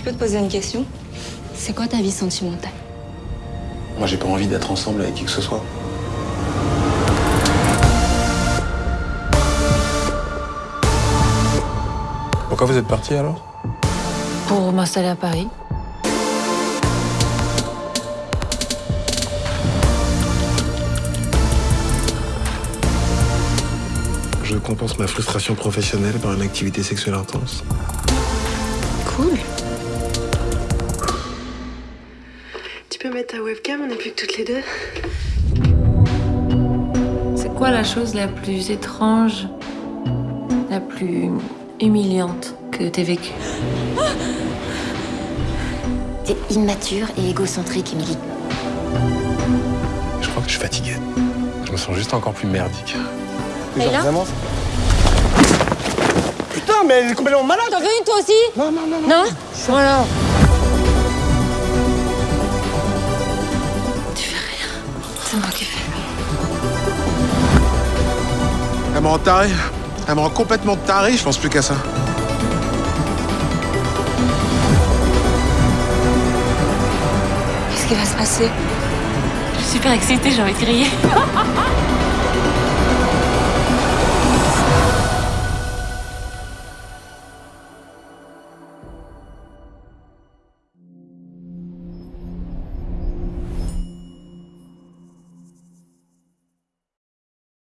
Je peux te poser une question? C'est quoi ta vie sentimentale? Moi, j'ai pas envie d'être ensemble avec qui que ce soit. Pourquoi vous êtes parti alors? Pour m'installer à Paris. Je compense ma frustration professionnelle par une activité sexuelle intense. Cool. Peux mettre ta webcam, on n'est plus que toutes les deux. C'est quoi la chose la plus étrange, la plus humiliante que t'aies vécue? T'es immature et égocentrique, Emily. Je crois que je suis fatigué. Je me sens juste encore plus merdique. Mais genre, vraiment Putain, mais elle est complètement malade T'en veux une toi aussi? Non, non, non, non. Non? Voilà. C'est moi qui fais. Elle me rend taré. Elle me rend complètement taré, je pense plus qu'à ça. Qu'est-ce qui va se passer? Je suis super excitée, j'ai envie de crier.